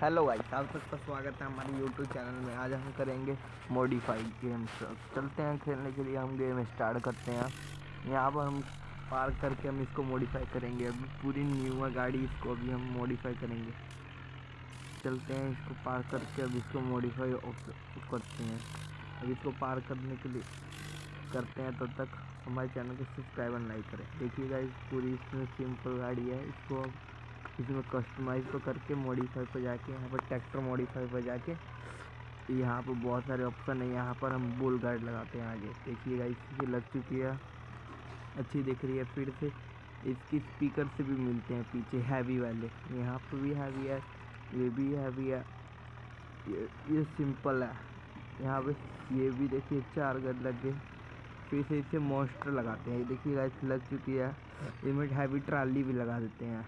Hello guys आप सबका स्वागत है हमारे यूट्यूब चैनल में। आज हम करेंगे मॉडिफाइड गेम चलते हैं खेलने के लिए, हम गेम स्टार्ट करते हैं। यहाँ पर हम पार्क करके हम इसको मॉडिफाई करेंगे। अभी पूरी न्यू है गाड़ी, इसको अभी हम मॉडिफाई करेंगे। चलते हैं इसको पार्क करके, अब इसको मॉडिफाई करते हैं। अब इसको पार्क करने के लिए करते हैं तब तक हमारे चैनल को सब्सक्राइब और लाइक करें। देखिएगा इस पूरी इसमें सिंपल गाड़ी है। इसको इसमें कस्टमाइज को करके मॉडिफाई पर जाके, यहाँ पर ट्रैक्टर मॉडिफाई पर जाके, यहाँ पर बहुत सारे ऑप्शन है। यहाँ पर हम बुल गार्ड लगाते हैं आगे। देखिएगा इसकी लग चुकी है। अच्छी दिख रही है फिर से। इसकी स्पीकर से भी मिलते हैं पीछे हैवी वाले। यहाँ पर भी हैवी है, ये भी हैवी है। ये ये सिंपल है। यहाँ पे ये भी देखिए, चार गज लग गए फिर से इसे मोस्टर लगाते हैं। देखिए गाइस लग चुकी है। इसमें हैवी ट्राली भी लगा देते हैं।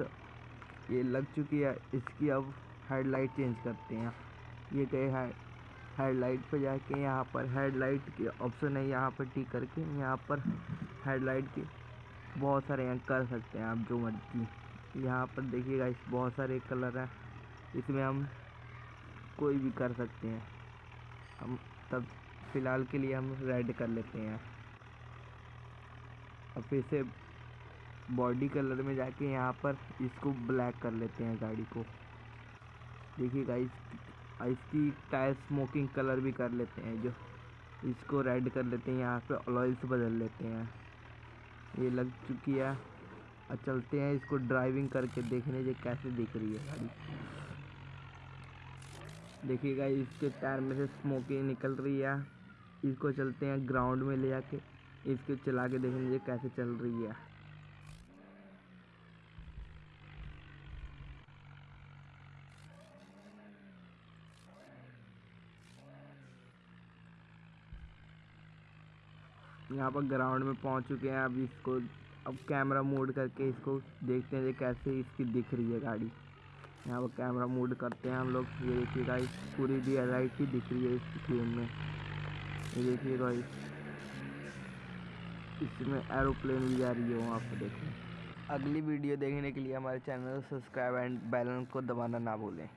ये लग चुकी है, इसकी अब हेडलाइट चेंज करते हैं। ये गए है हेडलाइट पे जाके यहाँ पर हेडलाइट के ऑप्शन है, यहाँ पर टिक करके यहाँ पर हेडलाइट के बहुत सारे यहाँ कर सकते हैं आप जो मर्ज़ी। यहाँ पर देखिएगा इस बहुत सारे कलर हैं। इसमें हम कोई भी कर सकते हैं। हम तब फ़िलहाल के लिए हम रेड कर लेते हैं। और फिर से बॉडी कलर में जाके यहाँ पर इसको ब्लैक कर लेते हैं गाड़ी को। देखिएगा इस इसकी टायर स्मोकिंग कलर भी कर लेते हैं जो। इसको रेड कर लेते हैं, यहाँ पे ऑयल्स बदल लेते हैं। ये लग चुकी है। और चलते हैं इसको ड्राइविंग करके देखने से कैसे दिख रही है गाड़ी। देखिएगा इसके टायर में से स्मोकिंग निकल रही है। इसको चलते हैं ग्राउंड में ले जाके इसको चला के देखने से कैसे चल रही है। यहाँ पर ग्राउंड में पहुँच चुके हैं। अब इसको, अब कैमरा मोड करके इसको देखते हैं कैसे इसकी दिख रही है गाड़ी। यहाँ पर कैमरा मोड करते हैं हम लोग। ये देखिए गाइस पूरी ही दिख रही है इस गेम में। ये देखिए गाइस इसमें एरोप्लेन भी जा रही है वहाँ पर, देखो। अगली वीडियो देखने के लिए हमारे चैनल को सब्सक्राइब एंड बेल को दबाना ना भूलें।